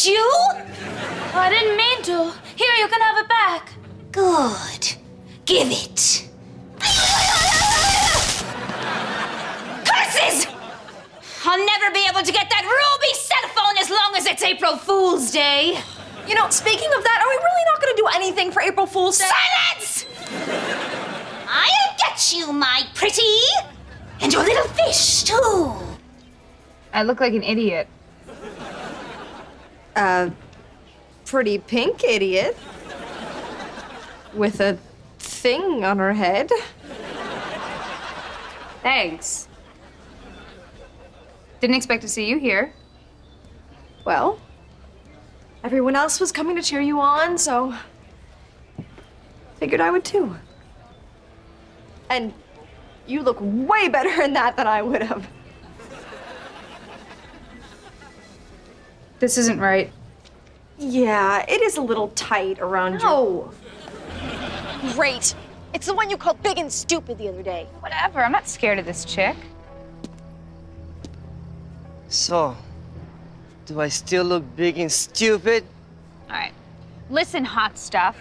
bite you? I didn't mean to. Here, you can have it back. Good. Give it. Curses! I'll never be able to get that ruby cell phone as long as it's April Fool's Day. You know, speaking of that, are we really not going to do anything for April Fool's Day? Silence! I'll get you, my pretty. And your little fish, too. I look like an idiot. Uh, pretty pink idiot. With a thing on her head. Thanks. Didn't expect to see you here. Well, everyone else was coming to cheer you on, so figured I would too. And you look way better in that than I would have. This isn't right. Yeah, it is a little tight around you. No. Great. It's the one you called big and stupid the other day. Whatever, I'm not scared of this chick. So, do I still look big and stupid? All right. Listen, hot stuff.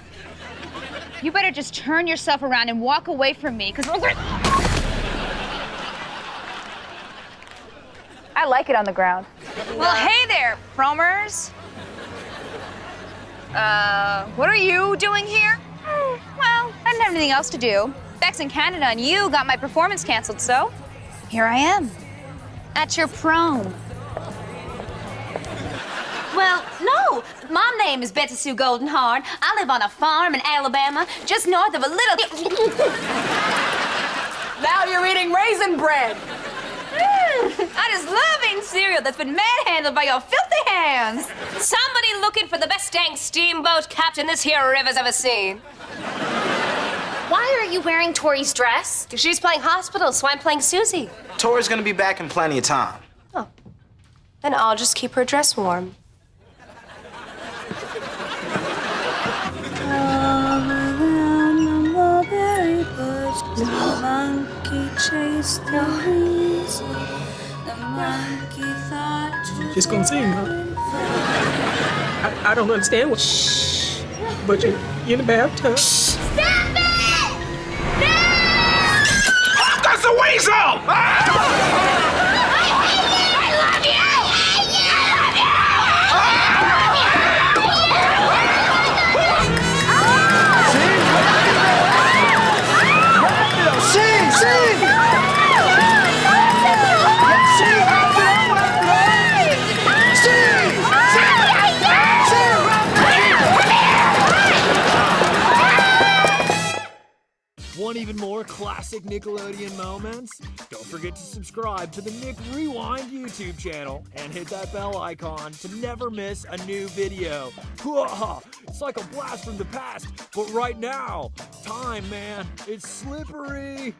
You better just turn yourself around and walk away from me, because we're gonna... I like it on the ground. Well, hey there, promers. Uh, what are you doing here? Hmm, Well, I didn't have anything else to do. Beck's in Canada, and you got my performance canceled, so here I am. At your prom. Well, no. My name is Betty Sue Goldenhorn. I live on a farm in Alabama, just north of a little. Now you're eating raisin bread. I just love eating cereal that's been manhandled by your filthy hands. Somebody looking for the best dang steamboat captain this here river's ever seen. Why are you wearing Tori's dress? Because she's playing hospital, so I'm playing Susie. Tori's gonna be back in plenty of time. Oh. Then I'll just keep her dress warm. Just gonna sing, huh? I, I don't understand what. Shh. But you you in the bathtub. Stop it! No! That's a weasel! Ah! Want even more classic Nickelodeon moments? Don't forget to subscribe to the Nick Rewind YouTube channel and hit that bell icon to never miss a new video. It's like a blast from the past, but right now, time, man, it's slippery.